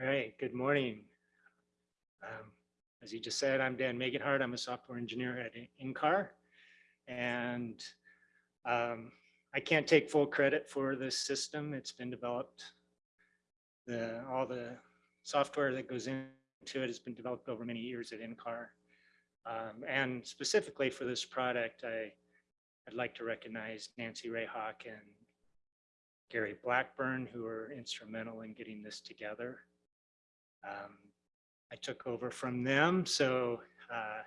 All right, good morning. Um, as you just said, I'm Dan Megenhardt. I'm a software engineer at NCAR. And um, I can't take full credit for this system. It's been developed. The, all the software that goes into it has been developed over many years at NCAR. Um, and specifically for this product, I, I'd like to recognize Nancy Rehak and Gary Blackburn, who were instrumental in getting this together. Um, I took over from them, so uh,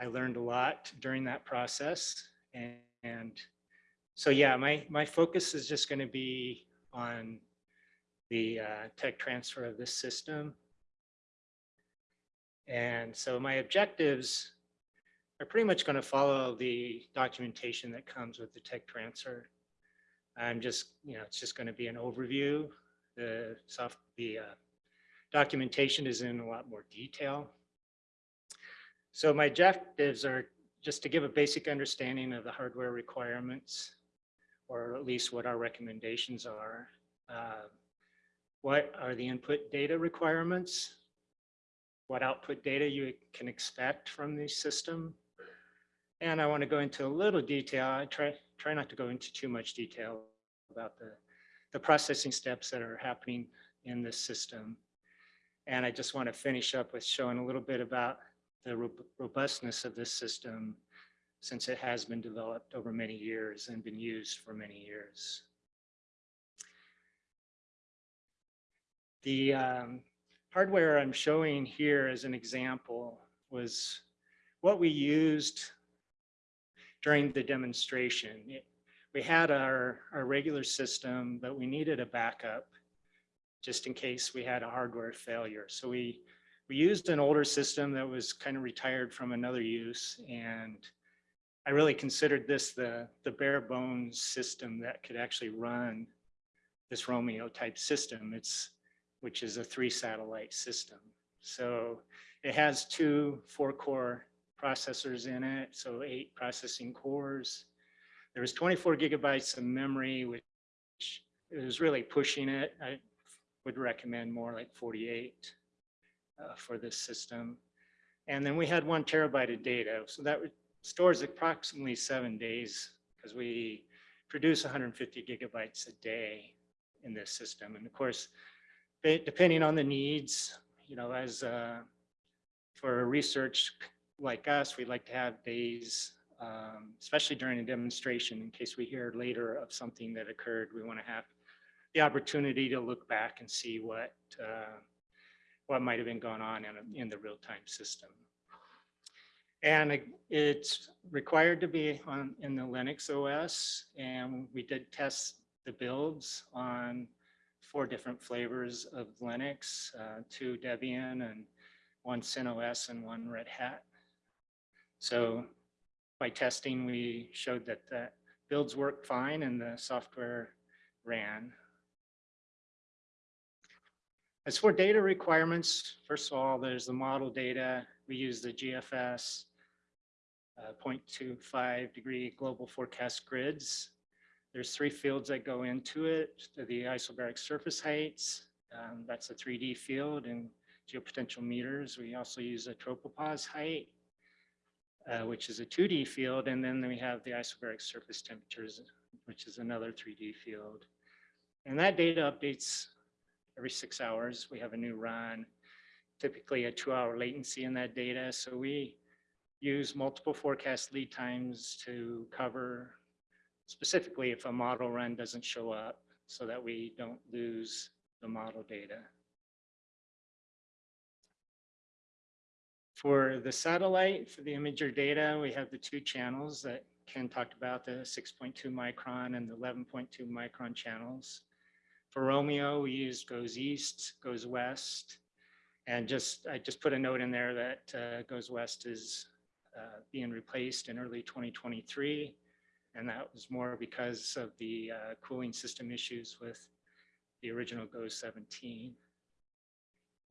I learned a lot during that process. And, and so, yeah, my, my focus is just going to be on the uh, tech transfer of this system. And so my objectives are pretty much going to follow the documentation that comes with the tech transfer. I'm just, you know, it's just going to be an overview. The soft, the uh, documentation is in a lot more detail. So my objectives are just to give a basic understanding of the hardware requirements, or at least what our recommendations are. Uh, what are the input data requirements? What output data you can expect from the system? And I want to go into a little detail. I try, try not to go into too much detail about the, the processing steps that are happening in this system. And I just want to finish up with showing a little bit about the robustness of this system since it has been developed over many years and been used for many years. The um, hardware I'm showing here as an example was what we used during the demonstration. It, we had our, our regular system, but we needed a backup just in case we had a hardware failure. So we, we used an older system that was kind of retired from another use. And I really considered this the, the bare bones system that could actually run this Romeo type system. It's, which is a three satellite system. So it has two four core processors in it. So eight processing cores. There was 24 gigabytes of memory, which is really pushing it. I, would recommend more like 48 uh, for this system. And then we had one terabyte of data. So that stores approximately seven days because we produce 150 gigabytes a day in this system. And of course, depending on the needs, you know, as uh, for research like us, we like to have days, um, especially during a demonstration, in case we hear later of something that occurred, we want to have the opportunity to look back and see what uh, what might have been going on in, in the real-time system. And it's required to be on in the Linux OS, and we did test the builds on four different flavors of Linux, uh, two Debian and one CentOS and one Red Hat. So by testing, we showed that the builds worked fine and the software ran. As for data requirements, first of all, there's the model data. We use the GFS uh, 0.25 degree global forecast grids. There's three fields that go into it. The isobaric surface heights, um, that's a 3D field and geopotential meters. We also use a tropopause height, uh, which is a 2D field. And then we have the isobaric surface temperatures, which is another 3D field. And that data updates every six hours, we have a new run, typically a two hour latency in that data. So we use multiple forecast lead times to cover specifically if a model run doesn't show up so that we don't lose the model data. For the satellite, for the imager data, we have the two channels that Ken talked about, the 6.2 micron and the 11.2 micron channels. For Romeo, we used GOES east, GOES west, and just I just put a note in there that uh, GOES west is uh, being replaced in early 2023, and that was more because of the uh, cooling system issues with the original GOES 17.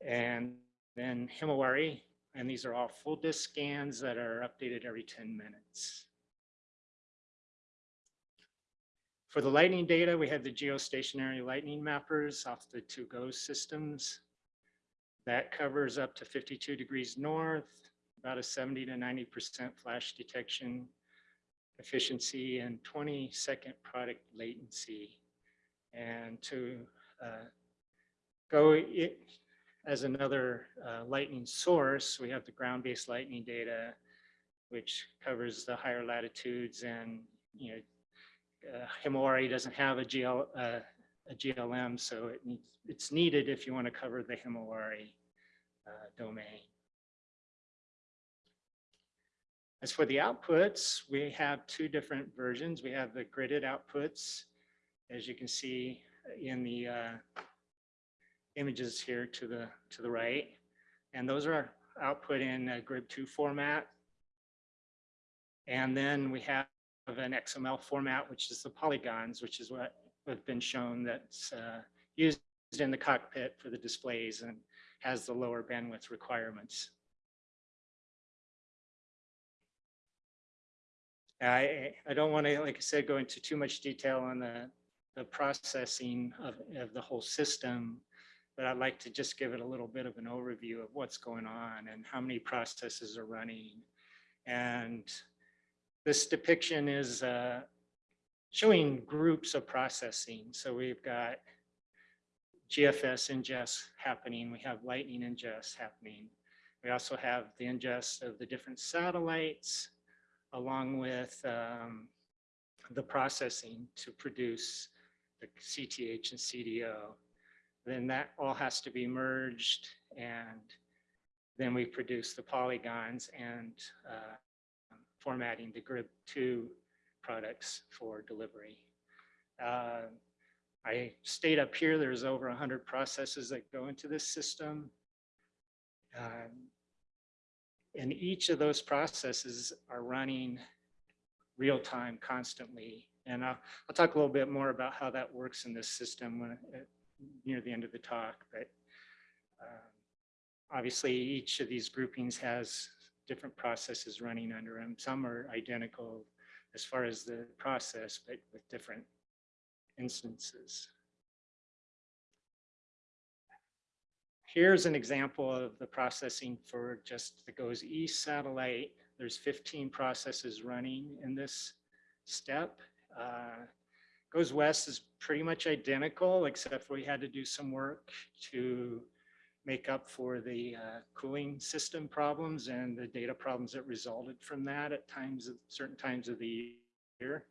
And then Himawari, and these are all full disk scans that are updated every 10 minutes. For the lightning data, we have the geostationary lightning mappers off the two GOES systems. That covers up to 52 degrees north, about a 70 to 90% flash detection efficiency and 20 second product latency. And to uh, go it, as another uh, lightning source, we have the ground-based lightning data, which covers the higher latitudes and, you know, uh, Himawari doesn't have a, GL, uh, a GLM, so it needs, it's needed if you want to cover the Himawari uh, domain. As for the outputs, we have two different versions. We have the gridded outputs, as you can see in the uh, images here to the to the right, and those are output in a GRIB2 format. And then we have an XML format, which is the polygons, which is what have been shown that's uh, used in the cockpit for the displays and has the lower bandwidth requirements. I, I don't want to, like I said, go into too much detail on the, the processing of, of the whole system, but I'd like to just give it a little bit of an overview of what's going on and how many processes are running. And this depiction is uh, showing groups of processing. So we've got GFS ingest happening. We have lightning ingest happening. We also have the ingest of the different satellites along with um, the processing to produce the CTH and CDO. Then that all has to be merged and then we produce the polygons and uh, formatting the GRIB2 products for delivery. Uh, I stayed up here, there's over 100 processes that go into this system. Um, and each of those processes are running real time constantly. And I'll, I'll talk a little bit more about how that works in this system when, uh, near the end of the talk. But um, obviously, each of these groupings has different processes running under them. Some are identical as far as the process, but with different instances. Here's an example of the processing for just the GOES East satellite. There's 15 processes running in this step. Uh, GOES West is pretty much identical, except we had to do some work to make up for the uh, cooling system problems and the data problems that resulted from that at times, at certain times of the year.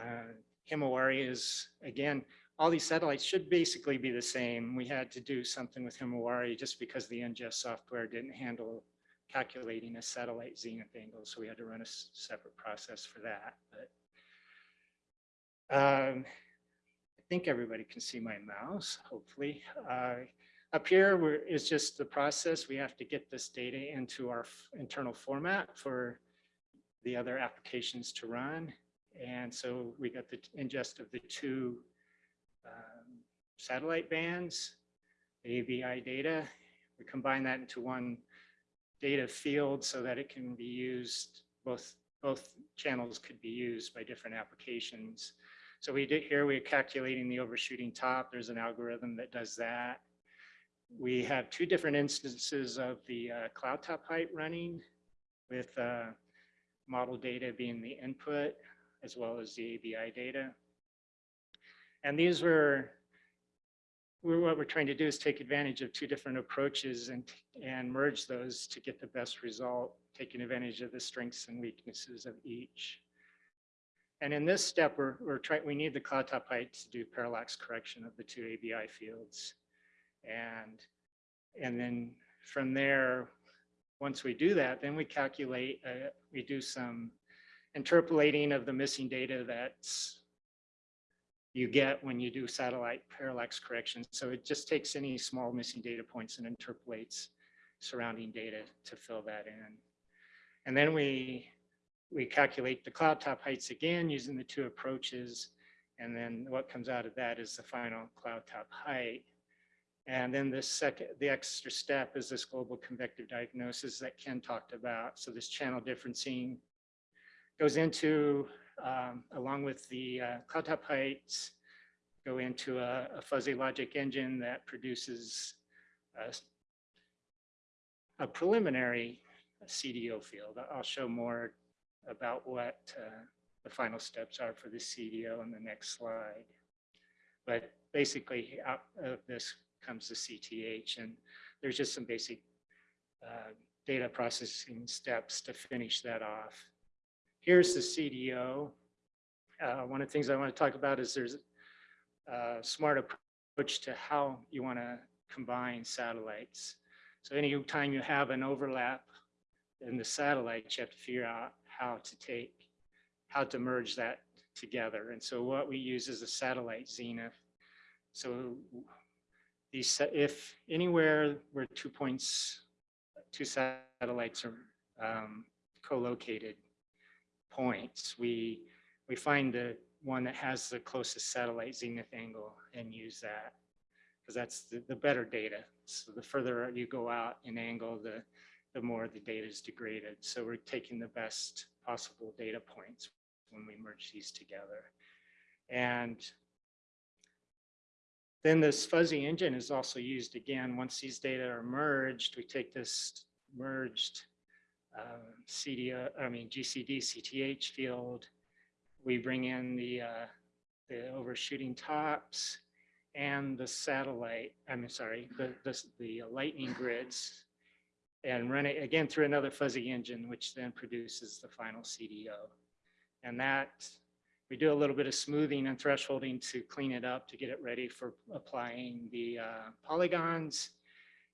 Uh, Himawari is, again, all these satellites should basically be the same. We had to do something with Himawari just because the ingest software didn't handle calculating a satellite zenith angle. So we had to run a separate process for that. But um, I think everybody can see my mouse, hopefully. Uh, up here is just the process. We have to get this data into our internal format for the other applications to run. And so we got the ingest of the two um, satellite bands, ABI data. We combine that into one data field so that it can be used, both, both channels could be used by different applications. So we did here, we're calculating the overshooting top. There's an algorithm that does that. We have two different instances of the uh, cloud top height running with uh, model data being the input as well as the ABI data. And these were, what we're trying to do is take advantage of two different approaches and, and merge those to get the best result, taking advantage of the strengths and weaknesses of each. And in this step, we're, we're trying, we need the cloud top height to do parallax correction of the two ABI fields. And, and then from there, once we do that, then we calculate, uh, we do some interpolating of the missing data that's you get when you do satellite parallax correction. So it just takes any small missing data points and interpolates surrounding data to fill that in. And then we, we calculate the cloud top heights again using the two approaches. And then what comes out of that is the final cloud top height. And then the second, the extra step is this global convective diagnosis that Ken talked about. So this channel differencing goes into um, along with the uh, cloud top heights, go into a, a, fuzzy logic engine that produces a a preliminary CDO field. I'll show more about what uh, the final steps are for the CDO in the next slide. But basically out of this comes the CTH and there's just some basic uh, data processing steps to finish that off. Here's the CDO. Uh, one of the things I want to talk about is there's a smart approach to how you want to combine satellites. So anytime you have an overlap in the satellites, you have to figure out how to take, how to merge that together. And so what we use is a satellite zenith. So if anywhere where two points, two satellites are um, co-located points, we, we find the one that has the closest satellite zenith angle and use that because that's the, the better data. So the further you go out in angle, the, the more the data is degraded. So we're taking the best possible data points when we merge these together. And then this fuzzy engine is also used again. Once these data are merged, we take this merged uh, CDO, I mean GCD CTH field. We bring in the, uh, the overshooting tops and the satellite, I'm sorry, the, the, the lightning grids and run it again through another fuzzy engine, which then produces the final CDO. And that, we do a little bit of smoothing and thresholding to clean it up to get it ready for applying the uh, polygons.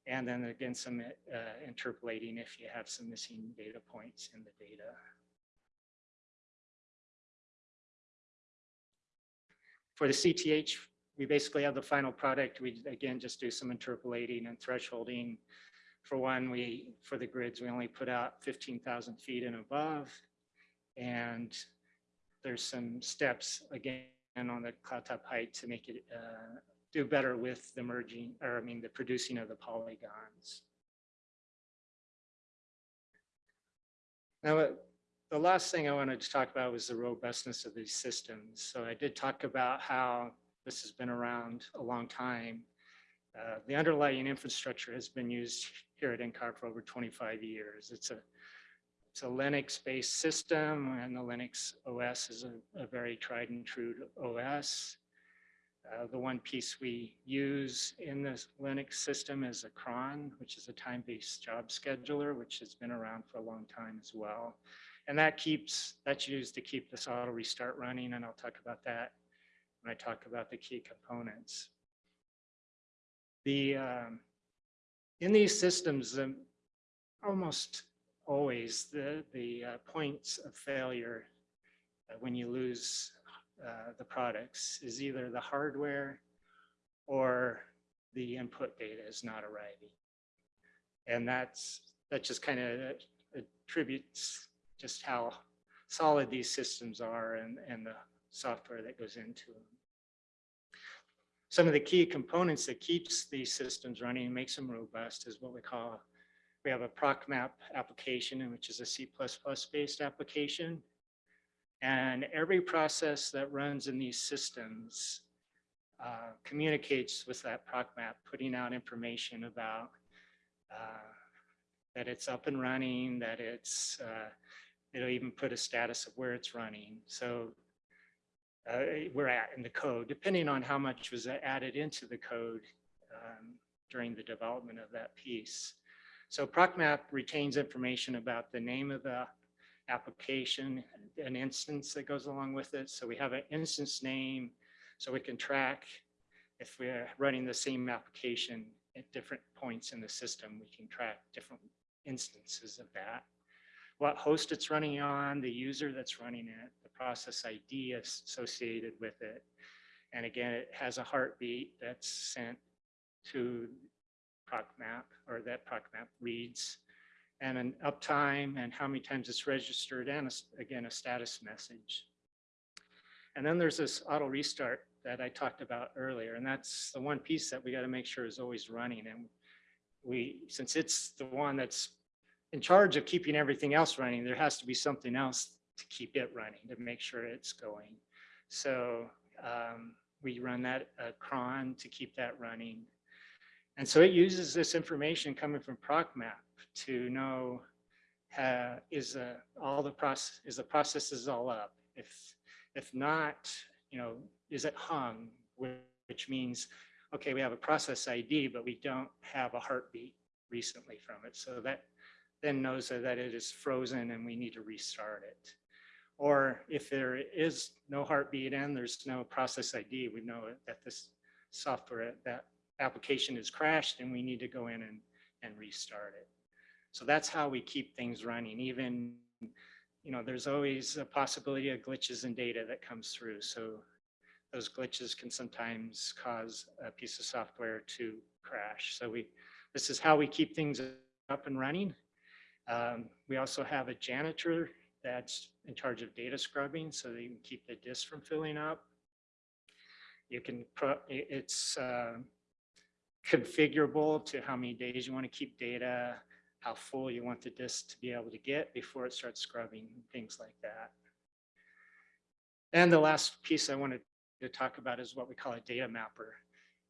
And then again, some uh, interpolating if you have some missing data points in the data. For the CTH we basically have the final product. We again just do some interpolating and thresholding. For one, we for the grids, we only put out 15,000 feet and above. And there's some steps again on the cloud top height to make it uh, do better with the merging, or I mean, the producing of the polygons. Now, the last thing I wanted to talk about was the robustness of these systems. So I did talk about how this has been around a long time. Uh, the underlying infrastructure has been used here at NCAR for over 25 years. It's a it's a Linux-based system, and the Linux OS is a, a very tried and true OS. Uh, the one piece we use in this Linux system is a cron, which is a time-based job scheduler, which has been around for a long time as well. And that keeps, that's used to keep this auto restart running, and I'll talk about that when I talk about the key components. The, um, in these systems, um, almost always the, the uh, points of failure uh, when you lose uh, the products is either the hardware or the input data is not arriving. And that's, that just kind of attributes just how solid these systems are and, and the software that goes into them. Some of the key components that keeps these systems running and makes them robust is what we call, we have a ProcMap application, which is a C++ based application. And every process that runs in these systems uh, communicates with that ProcMap, putting out information about uh, that it's up and running, that it's, uh, it'll even put a status of where it's running. So uh, we're at in the code, depending on how much was added into the code um, during the development of that piece. So ProcMap retains information about the name of the application, an instance that goes along with it. So we have an instance name, so we can track if we're running the same application at different points in the system, we can track different instances of that what host it's running on, the user that's running it, the process ID associated with it. And again, it has a heartbeat that's sent to ProcMap or that ProcMap reads and an uptime and how many times it's registered and a, again, a status message. And then there's this auto restart that I talked about earlier, and that's the one piece that we got to make sure is always running. And we, since it's the one that's in charge of keeping everything else running, there has to be something else to keep it running, to make sure it's going. So um, we run that uh, cron to keep that running. And so it uses this information coming from ProcMap to know uh, is uh, all the process, is the process is all up? If, if not, you know, is it hung? Which means, okay, we have a process ID, but we don't have a heartbeat recently from it. So that then knows that it is frozen and we need to restart it. Or if there is no heartbeat and there's no process ID, we know that this software, that application is crashed and we need to go in and, and restart it. So that's how we keep things running. Even, you know, there's always a possibility of glitches in data that comes through. So those glitches can sometimes cause a piece of software to crash. So we, this is how we keep things up and running. Um, we also have a janitor that's in charge of data scrubbing so you can keep the disk from filling up. You can, it's uh, configurable to how many days you want to keep data, how full you want the disk to be able to get before it starts scrubbing, things like that. And the last piece I wanted to talk about is what we call a data mapper.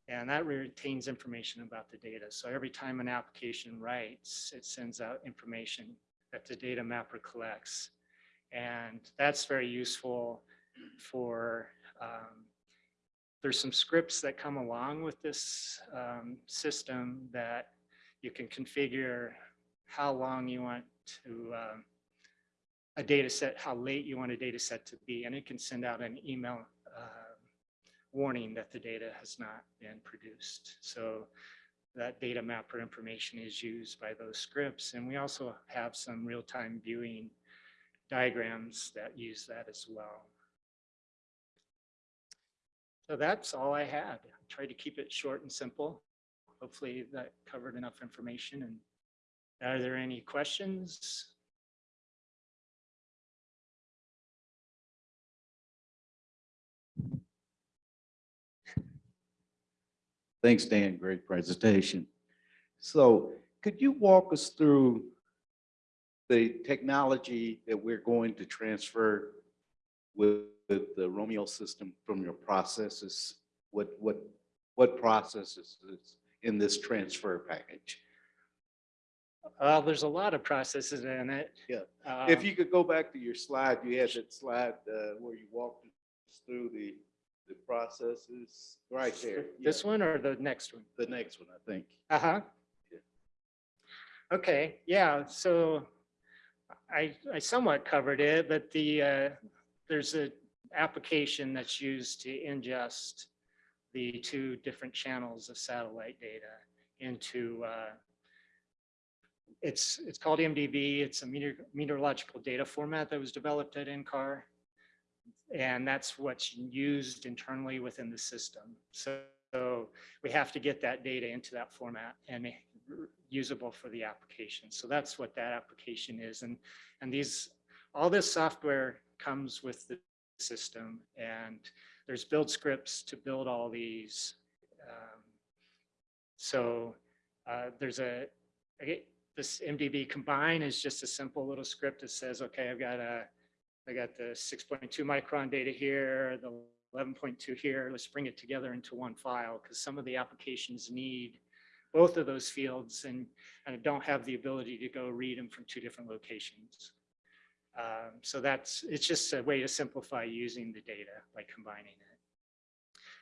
And that retains information about the data. So every time an application writes, it sends out information that the data mapper collects. And that's very useful for, um, there's some scripts that come along with this um, system that you can configure how long you want to, um, a data set, how late you want a data set to be, and it can send out an email uh, warning that the data has not been produced. So that data mapper information is used by those scripts. And we also have some real-time viewing diagrams that use that as well. So that's all I had. I tried to keep it short and simple. Hopefully that covered enough information. And are there any questions? Thanks, Dan. Great presentation. So could you walk us through the technology that we're going to transfer with the Romeo system from your processes? What, what, what processes is in this transfer package? Well, there's a lot of processes in it. Yeah. Um, If you could go back to your slide, you had that slide uh, where you walked us through the, the processes, right there. This Yeah, one or the next one? The next one, I think. Uh-huh. Yeah. Okay, yeah, so I, I somewhat covered it, but the, uh, there's a application that's used to ingest the two different channels of satellite data into, uh, it's, it's called MDV. It's a meteor- meteorological data format that was developed at NCAR. And that's what's used internally within the system. So, so we have to get that data into that format and usable for the application. So that's what that application is. And, and these, all this software comes with the system and there's build scripts to build all these. Um, So uh, there's a, get- this MDV combine is just a simple little script that says, okay, I've got a, I got the 6.2 micron data here, the 11.2 here, let's bring it together into one file because some of the applications need both of those fields and, and don't have the ability to go read them from two different locations. Um, So that's, it's just a way to simplify using the data by combining it.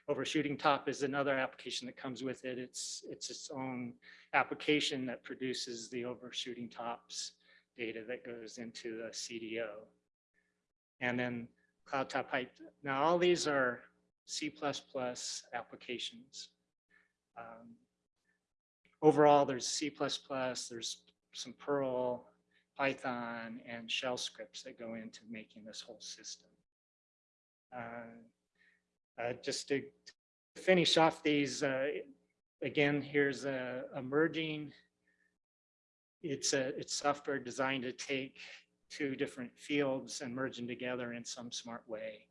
Overshooting top is another application that comes with it. It's, it's its own application that produces the overshooting tops data that goes into the CDO. And then Cloud Top Height. Now, all these are C++ applications. Um, Overall, there's C++, there's some Perl, Python, and shell scripts that go into making this whole system. Uh, uh, Just to finish off these, uh, again, here's a a merging. It's a, it's software designed to take two different fields and merge them together in some smart way.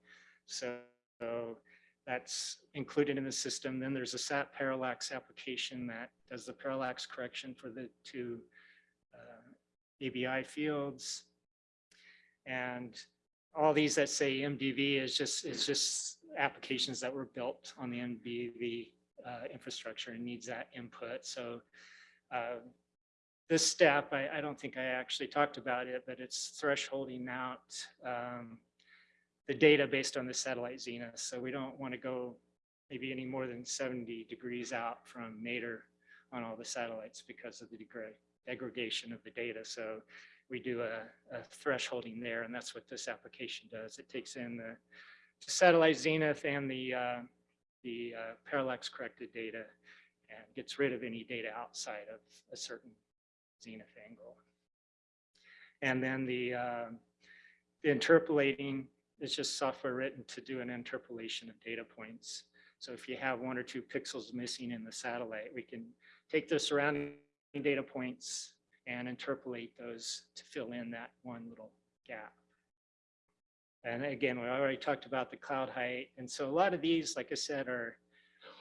So so that's included in the system. Then there's a SAT parallax application that does the parallax correction for the two ABI fields. And all these that say MDV is just, is just applications that were built on the MDV uh, infrastructure and needs that input. So uh, this step, I, I don't think I actually talked about it, but it's thresholding out um, the data based on the satellite zenith. So we don't want to go maybe any more than 70 degrees out from nadir on all the satellites because of the degra- degradation of the data. So we do a, a thresholding there, and that's what this application does. It takes in the satellite zenith and the, uh, the uh, parallax corrected data and gets rid of any data outside of a certain zenith angle. And then the, uh, the interpolating is just software written to do an interpolation of data points. So if you have one or two pixels missing in the satellite, we can take the surrounding data points and interpolate those to fill in that one little gap. And again, we already talked about the cloud height. And so a lot of these, like I said, are,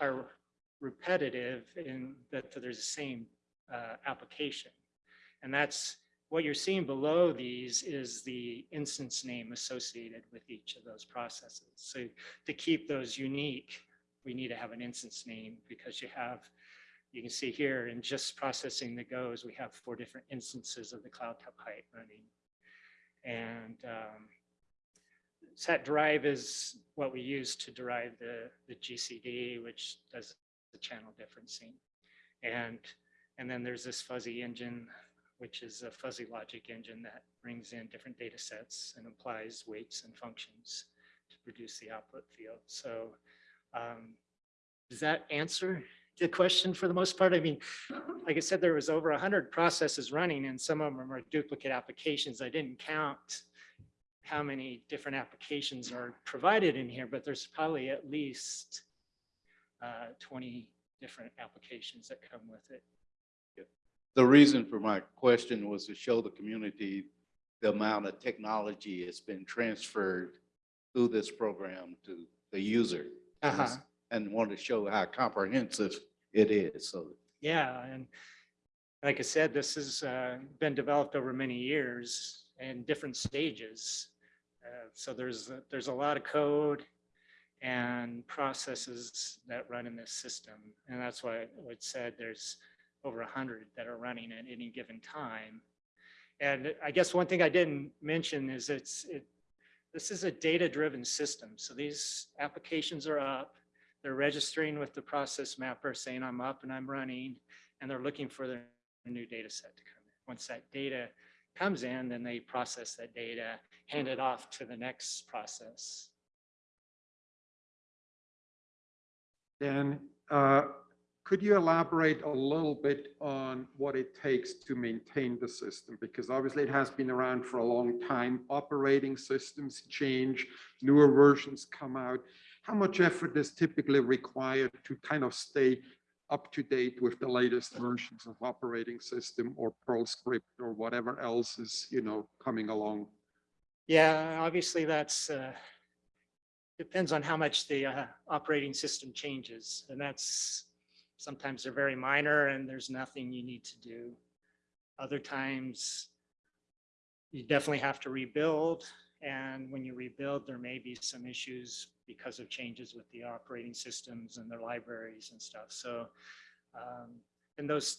are repetitive in that there's the same uh, application. And that's what you're seeing below these is the instance name associated with each of those processes. So to keep those unique, we need to have an instance name because you have, you can see here in just processing the GOES, we have four different instances of the cloud top height running. And um, set drive is what we use to derive the, the GCD, which does the channel differencing. And, and then there's this fuzzy engine, which is a fuzzy logic engine that brings in different data sets and applies weights and functions to produce the output field. So um, does that answer the question for the most part? I mean, like I said, there was over 100 processes running and some of them are duplicate applications. I didn't count how many different applications are provided in here, but there's probably at least uh, 20 different applications that come with it. The reason for my question was to show the community the amount of technology that's been transferred through this program to the user. Uh-huh. And want to show how comprehensive it is, so. Yeah, and like I said, this has uh, been developed over many years and different stages. Uh, So there's, there's a lot of code and processes that run in this system. And that's why it said there's over a hundred that are running at any given time. And I guess one thing I didn't mention is it's, it, this is a data-driven system. So these applications are up, they're registering with the process mapper saying I'm up and I'm running, and they're looking for their new data set to come in. Once that data comes in, then they process that data, hand it off to the next process. Then uh, could you elaborate a little bit on what it takes to maintain the system? Because obviously it has been around for a long time. Operating systems change, newer versions come out. How much effort is typically required to kind of stay up to date with the latest versions of operating system or Perl script or whatever else is, you know, coming along? Yeah, obviously that's, uh, depends on how much the uh, operating system changes. And that's, sometimes they're very minor and there's nothing you need to do. Other times, you definitely have to rebuild. And when you rebuild, there may be some issues because of changes with the operating systems and their libraries and stuff. So um, in those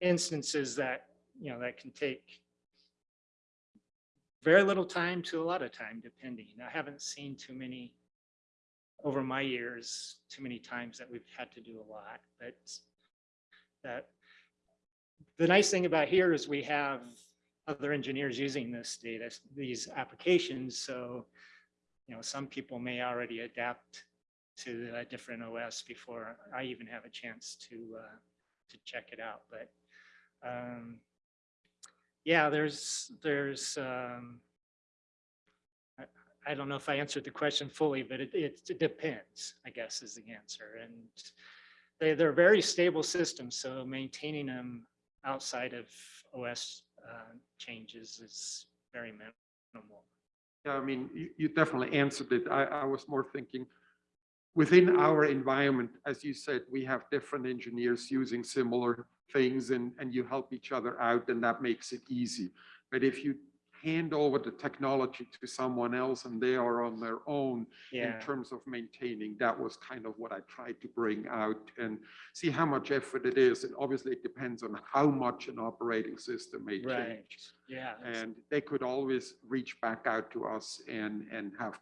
instances that, you know, that can take very little time to a lot of time, depending. I haven't seen too many over my years, too many times that we've had to do a lot, but that the nice thing about here is we have other engineers using this data, these applications. So, you know, some people may already adapt to a different OS before I even have a chance to uh, to check it out. But um, yeah, there's there's um, I, I don't know if I answered the question fully, but it, it, it depends, I guess, is the answer. And they, they're very stable systems, so maintaining them outside of OS uh, changes is very minimal. Yeah, I mean, you, you definitely answered it. I, I was more thinking within our environment, as you said, we have different engineers using similar things and, and you help each other out and that makes it easy. But if you hand over the technology to someone else and they are on their own in terms of maintaining. That was kind of what I tried to bring out and see how much effort it is. And obviously it depends on how much an operating system may right. change. Yeah. And they could always reach back out to us and, and have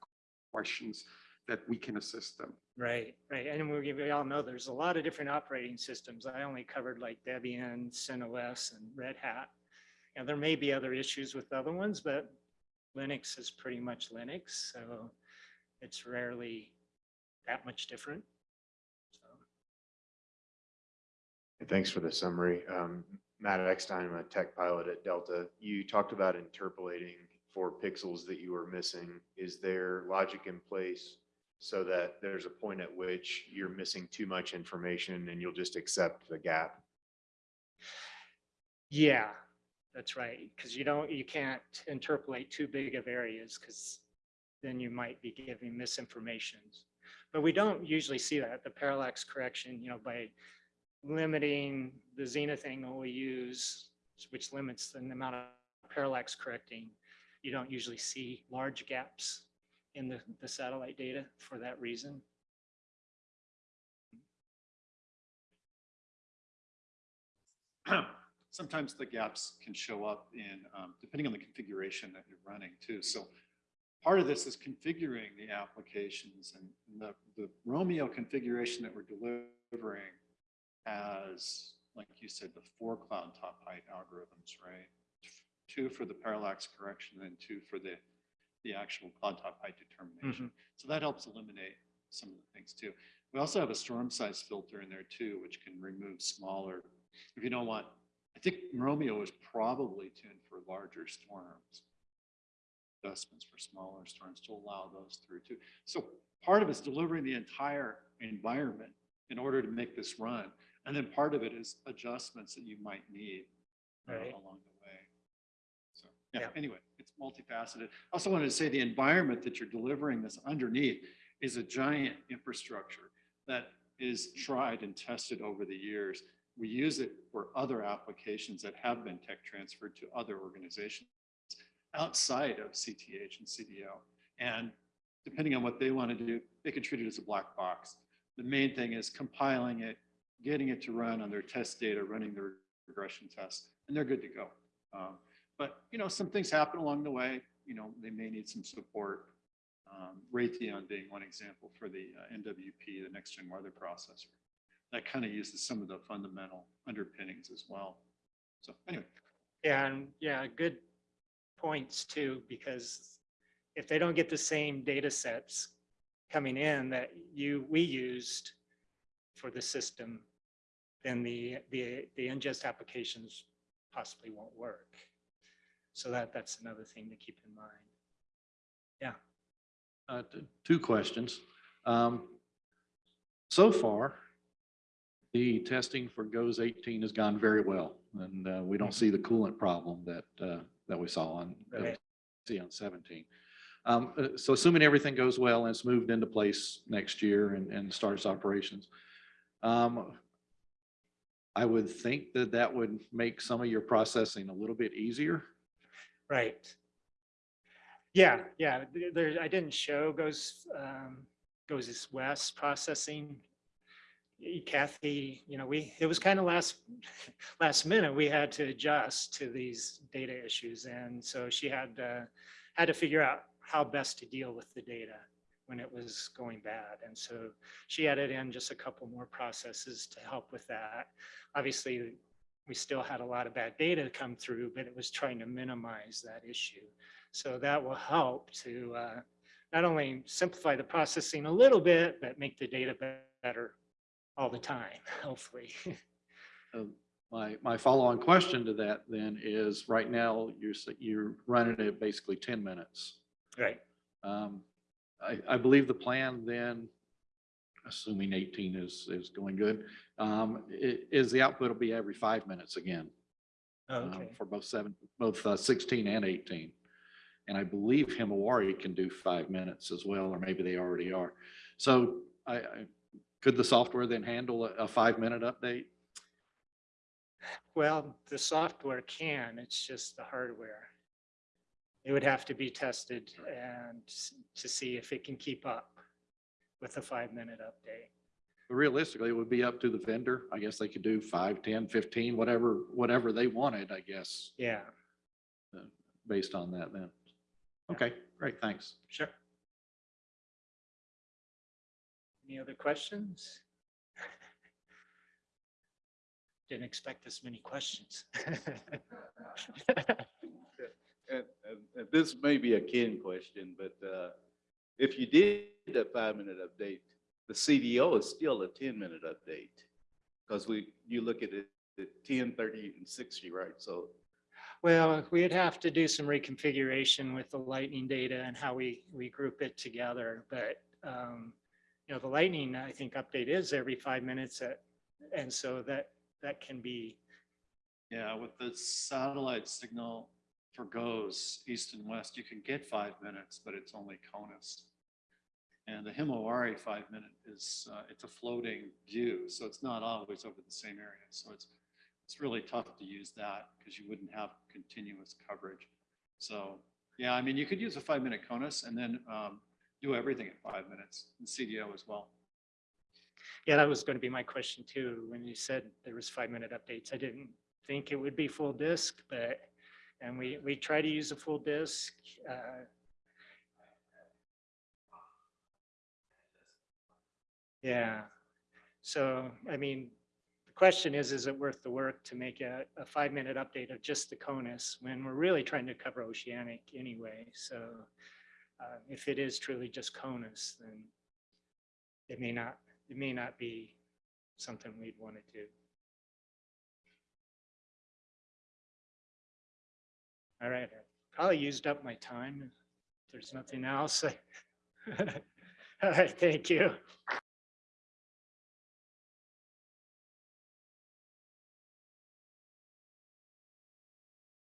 questions that we can assist them. Right, right. And we, we all know there's a lot of different operating systems. I only covered like Debian, CentOS and Red Hat. And there may be other issues with other ones, but Linux is pretty much Linux, so it's rarely that much different. So, Thanks for the summary. Um, Matt Eckstein, I'm a tech pilot at Delta. You talked about interpolating for pixels that you were missing. Is there logic in place so that there's a point at which you're missing too much information and you'll just accept the gap? Yeah, that's right. Because you don't, you can't interpolate too big of areas because then you might be giving misinformation. But we don't usually see that. The parallax correction, you know, by limiting the zenith angle we use, which limits the amount of parallax correcting, you don't usually see large gaps in the, the satellite data for that reason. sometimes the gaps can show up in, um, depending on the configuration that you're running too. So part of this is configuring the applications and the, the Romeo configuration that we're delivering has, like you said, the four cloud top height algorithms, right? Two for the parallax correction and two for the, the actual cloud top height determination. So that helps eliminate some of the things too. We also have a storm size filter in there too, which can remove smaller, if you don't want I think Romeo is probably tuned for larger storms. Adjustments for smaller storms to allow those through too. So part of it's delivering the entire environment in order to make this run. And then part of it is adjustments that you might need uh, Right. along the way. So, yeah, Yeah. anyway, it's multifaceted. I Also wanted to say the environment that you're delivering this underneath is a giant infrastructure that is tried and tested over the years we use it for other applications that have been tech transferred to other organizations outside of CTH and CDO. And depending on what they want to do, they can treat it as a black box. The main thing is compiling it, getting it to run on their test data, running their regression tests, and they're good to go. Um, but, you know, some things happen along the way. You know, they may need some support. Um, Raytheon being one example for the uh, NWP, the next gen weather processor that kind of uses some of the fundamental underpinnings as well. So anyway, Yeah, and yeah, good points too, because if they don't get the same data sets coming in that you, we used for the system, then the, the, the ingest applications possibly won't work. So that, that's another thing to keep in mind. Yeah. Uh, Two questions. Um, So far, the testing for GOES 18 has gone very well, and uh, we don't see the coolant problem that, uh, that we saw on, Right. see on 17. Um, uh, So assuming everything goes well and it's moved into place next year and, and starts operations, um, I would think that that would make some of your processing a little bit easier. Right. Yeah, yeah, there, I didn't show goes, um, goes this west processing. Kathy, you know, we, it was kind of last, last minute, we had to adjust to these data issues. And so she had, uh, had to figure out how best to deal with the data when it was going bad. And so she added in just a couple more processes to help with that. Obviously, we still had a lot of bad data come through, but it was trying to minimize that issue. So that will help to uh, not only simplify the processing a little bit, but make the data better all the time, hopefully. Um, My, my follow-on question to that then is, right now, you're, you're running it basically 10 minutes. Right. Um, I, I believe the plan then, assuming 18 is, is going good, um, is the output will be every five minutes again. um, Okay. For both seven, both uh, 16 and 18. And I believe Himawari can do five minutes as well, or maybe they already are. So I, I, could the software then handle a, a five-minute update? Well, the software can, it's just the hardware. It would have to be tested and to see if it can keep up with a five-minute update. But Realistically, it would be up to the vendor. I guess they could do five, 10, 15, whatever, whatever they wanted, I guess, Yeah, uh, based on that then. Okay, great, thanks. sure. Any other questions? Didn't expect this many questions. And, and- and this may be a Ken question, but uh, if you did a five-minute update, the CDO is still a ten-minute update. Because we, you look at it at 10, 30, and sixty, right? So Well, we'd have to do some reconfiguration with the lightning data and how we, we group it together, but, um, you know, the lightning, I think, update is every five minutes at, and so that, that can be, Yeah, with the satellite signal for GOES, east and west, you can get five minutes, but it's only CONUS. And the Himawari five minute is, uh, it's a floating view, so it's not always over the same area. So it's, it's really tough to use that because you wouldn't have continuous coverage. So, yeah, I mean, you could use a five minute CONUS and then um, do everything in five minutes, and CDO as well. yeah, that was going to be my question too. When you said there was five-minute updates, I didn't think it would be full disk, but, and we, we try to use a full disk. uh, Yeah, so, I mean, the question is, is it worth the work to make a, a five-minute update of just the CONUS when we're really trying to cover oceanic anyway? So uh, if it is truly just CONUS, then it may not, it may not be something we'd want to do. All right, I probably used up my time. If there's nothing else. All right, thank you.